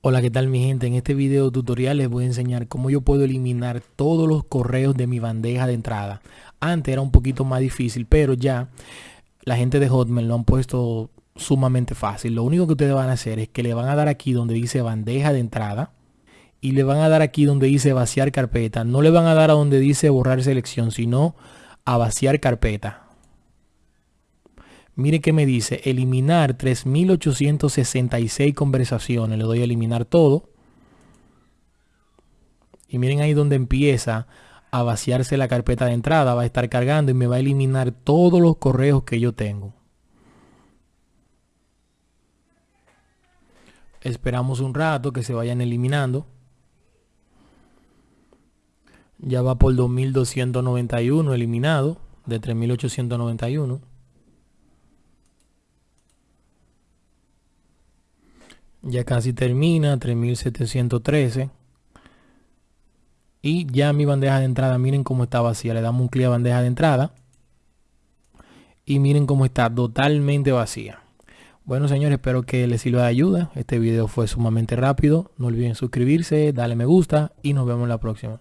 Hola, ¿qué tal mi gente? En este video tutorial les voy a enseñar cómo yo puedo eliminar todos los correos de mi bandeja de entrada. Antes era un poquito más difícil, pero ya la gente de Hotmail lo han puesto sumamente fácil. Lo único que ustedes van a hacer es que le van a dar aquí donde dice bandeja de entrada y le van a dar aquí donde dice vaciar carpeta. No le van a dar a donde dice borrar selección, sino a vaciar carpeta. Mire que me dice eliminar 3866 conversaciones. Le doy a eliminar todo. Y miren ahí donde empieza a vaciarse la carpeta de entrada. Va a estar cargando y me va a eliminar todos los correos que yo tengo. Esperamos un rato que se vayan eliminando. Ya va por 2291 eliminado de 3891. Ya casi termina, 3713. Y ya mi bandeja de entrada, miren cómo está vacía. Le damos un clic a bandeja de entrada. Y miren cómo está totalmente vacía. Bueno señores, espero que les sirva de ayuda. Este video fue sumamente rápido. No olviden suscribirse, darle me gusta y nos vemos la próxima.